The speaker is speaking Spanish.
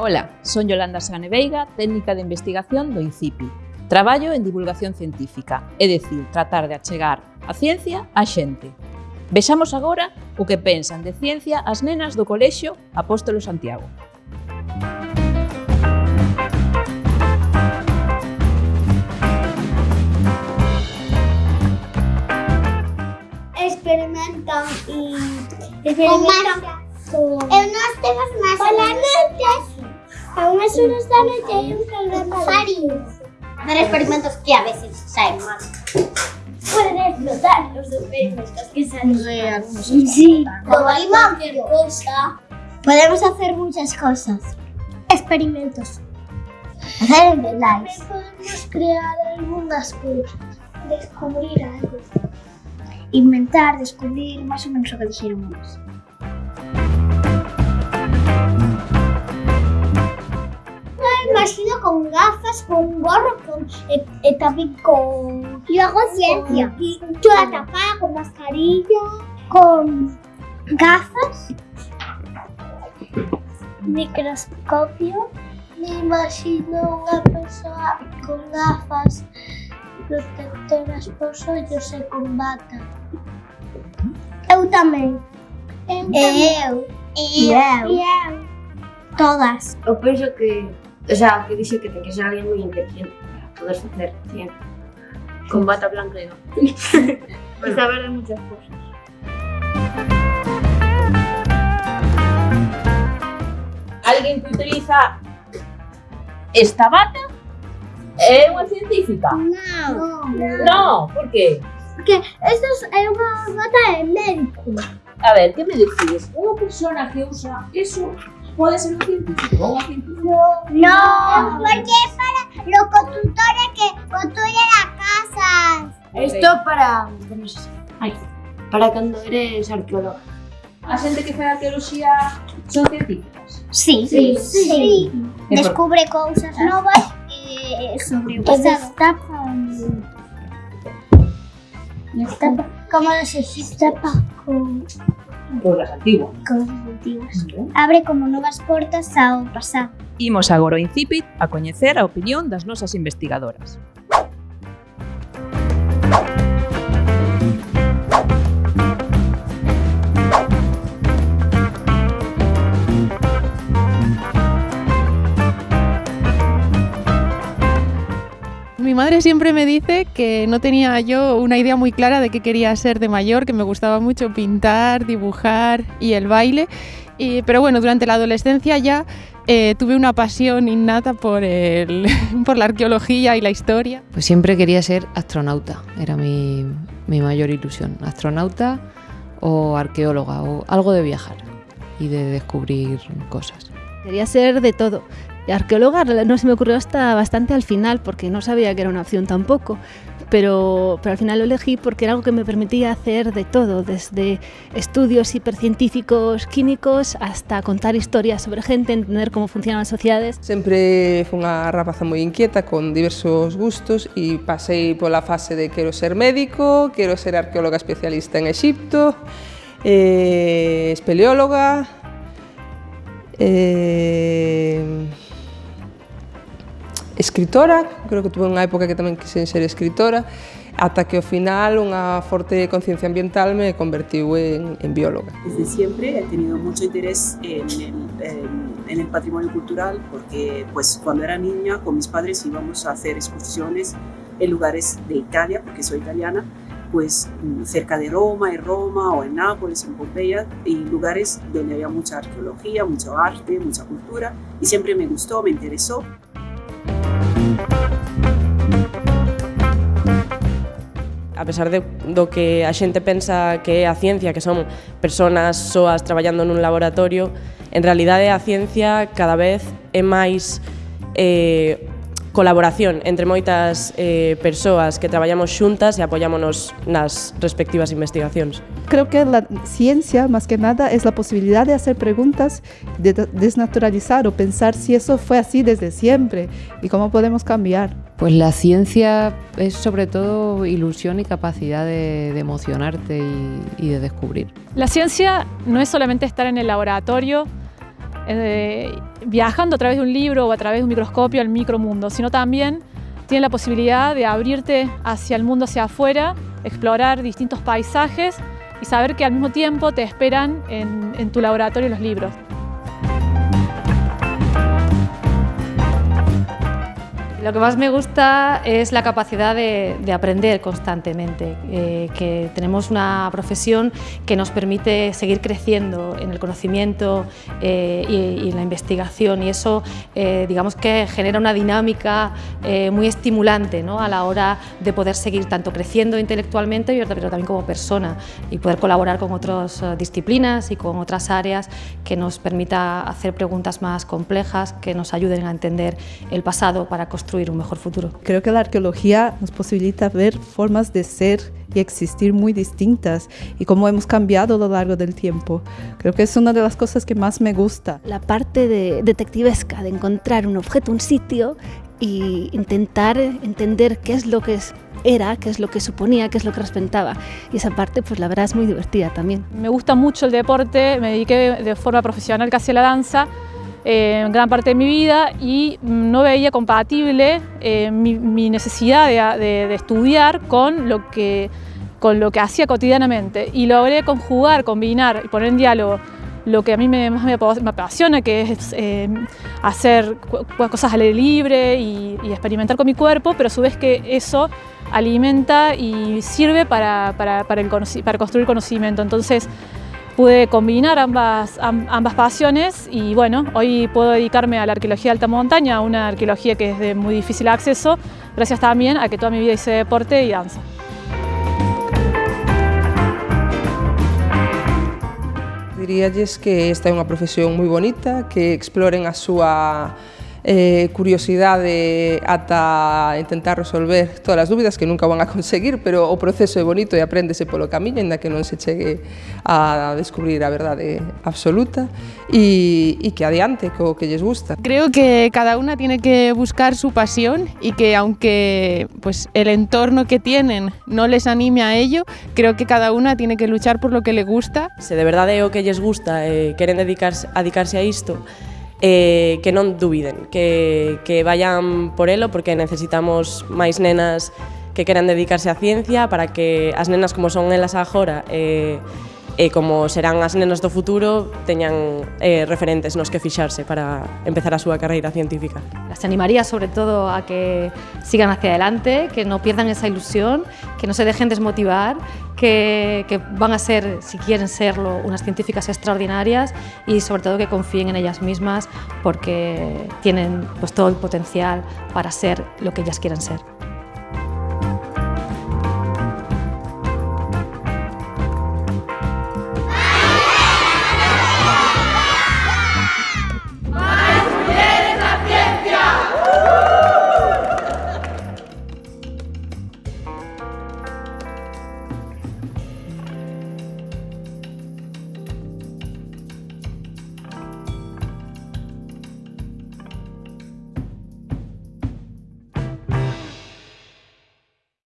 Ola, son Yolanda Sagane Veiga, técnica de investigación do INCIPI. Traballo en divulgación científica, é dicir, tratar de achegar a ciencia á xente. Vexamos agora o que pensan de ciencia as nenas do colexio Apóstolo Santiago. Experimentan e experimentan con... Eu non temos máis... Pola noite a unhas horas da noite hai un programa. Dar experimentos que a veces saen mal. Pueden explotar los experimentos que salen Sí, algunos Sí, Como hay cualquier cosa. Podemos hacer muchas cosas. Experimentos. Hacer enveláis. Podemos crear algunas cosas. Descubrir algo. Inventar, descubrir, más o menos lo que dijeron imagino con gafas, con gorro con, eh, eh, también con... Yo hago ciencia. Con, yo la con mascarilla, con gafas, microscopio. Me imagino una persona con gafas protectoras pos ollos e con bata. Eu tamén. Eu tamén. Eu. Eu. Eu. Eu. Todas. Eu penso que o sea, que dixe que ten que ser alguén moi inteligente para poder facer ciencia. Con bata blanca e no. y saber de muchas cosas. Alguén que utiliza esta bata é unha científica? Non. No, por que? Porque esto é unha bata de médico. A ver, que me decides? Unha persona que usa eso pode ser un científico? No, porque é para los constructores que construyen las casas. Esto para, no sé, ay, para cando eres arqueóloga. A xente que fai arqueoloxía son científicas? Sí, Sí. sí. Por- Descubre cosas novas eh, sobre o pasado. Destapa. ¿Cómo se destapa con Cosas antiguas. Cosas antiguas. Okay. Abre como novas portas ao pasado. Imos agora ao Incipit a coñecer a opinión das nosas investigadoras. Madre siempre me dice que no tenía yo una idea muy clara de qué quería ser de mayor, que me gustaba mucho pintar, dibujar y el baile. Y- pero bueno, durante la adolescencia ya eh, tuve una pasión innata por, el- por la arqueología y la historia. Pues siempre quería ser astronauta, era mi, mi mayor ilusión. Astronauta o arqueóloga o algo de viajar y de descubrir cosas. Quería ser de todo. Y arqueóloga no se me ocurrió hasta bastante al final, porque no sabía que era una opción tampoco. Pero, pero al final lo elegí porque era algo que me permitía hacer de todo, desde estudios hipercientíficos químicos hasta contar historias sobre gente, entender cómo funcionan las sociedades. Sempre fui unha rapaza moi inquieta con diversos gustos e pasei pola fase de quero ser médico, quero ser arqueóloga especialista en Egipto, eh, espeleóloga, eh, escritora, creo que tuve unha época que tamén quixen ser escritora, ata que ao final unha forte conciencia ambiental me convertiu en, en bióloga. Desde siempre he tenido mucho interés en el, en- el patrimonio cultural porque pues cuando era niña con mis padres íbamos a hacer excursiones en lugares de Italia, porque soy italiana, pues cerca de Roma, en Roma o en Nápoles, en Pompeya, y lugares donde había mucha arqueología, mucho arte, mucha cultura, y siempre me gustó, me interesó. a pesar de, do que a xente pensa que é a ciencia, que son personas soas traballando nun laboratorio, en realidade a ciencia cada vez é máis eh, colaboración entre moitas eh, persoas que traballamos xuntas e apoyámonos nas respectivas investigacións. Creo que la ciencia, más que nada, es la posibilidad de hacer preguntas, de de- desnaturalizar o pensar si eso fue así desde siempre y cómo podemos cambiar. Pues la ciencia es sobre todo ilusión y capacidad de, de emocionarte y, y de descubrir. La ciencia no es solamente estar en el laboratorio eh, viajando a través de un libro o a través de un microscopio al micromundo, sino también tienes la posibilidad de abrirte hacia el mundo hacia afuera, explorar distintos paisajes y saber que al mismo tiempo te esperan en, en tu laboratorio los libros. Lo que más me gusta es la capacidad de, de aprender constantemente, eh, que tenemos una profesión que nos permite seguir creciendo en el conocimiento eh, y, y, en la investigación y eso eh, digamos que genera una dinámica eh, muy estimulante ¿no? a la hora de poder seguir tanto creciendo intelectualmente pero también como persona y poder colaborar con otras eh, disciplinas y con otras áreas que nos permita hacer preguntas más complejas, que nos ayuden a entender el pasado para construir construir un mejor futuro. Creo que la arqueología nos posibilita ver formas de ser y existir muy distintas y cómo hemos cambiado a lo largo del tiempo. Creo que es una de las cosas que más me gusta. La parte de detectivesca, de encontrar un objeto, un sitio y intentar entender qué es lo que es, era, qué es lo que suponía, qué es lo que representaba. Y esa parte, pues la verdad es muy divertida también. Me gusta mucho el deporte, me dediqué de forma profesional casi a la danza eh, gran parte de mi vida y no veía compatible eh, mi, necesidad de, estudiar con lo, que, con lo que hacía cotidianamente y logré conjugar, combinar y poner en diálogo lo que a mí me, más me, apasiona, que es eh, hacer cosas al aire libre y, experimentar con mi cuerpo, pero a su vez que eso alimenta y sirve para, para, para construir conocimiento. Entonces, pude combinar ambas, ambas pasiones y bueno, hoy puedo dedicarme a la arqueología de alta montaña, una arqueología que es de muy difícil acceso, gracias también a que toda mi vida hice deporte y danza. Diríalles que esta é unha profesión moi bonita, que exploren a súa eh, curiosidade ata intentar resolver todas as dúbidas que nunca van a conseguir, pero o proceso é bonito e apréndese polo camiño, ainda que non se chegue a descubrir a verdade absoluta e, e que adiante co que lles gusta. Creo que cada una tiene que buscar su pasión y que aunque pues, el entorno que tienen no les anime a ello, creo que cada una tiene que luchar por lo que le gusta. Se de verdade é o que lles gusta e eh, queren dedicarse, a dedicarse a isto, eh, que non dubiden, que, que vayan por elo porque necesitamos máis nenas que queran dedicarse á ciencia para que as nenas como son elas agora eh, e como serán as nenas do futuro teñan eh, referentes nos que fixarse para empezar a súa carreira científica. Las animaría sobre todo a que sigan hacia adelante, que no pierdan esa ilusión, que no se dejen desmotivar, que, que van a ser, si quieren serlo, unas científicas extraordinarias y sobre todo que confíen en ellas mismas porque tienen pues, todo el potencial para ser lo que ellas quieren ser.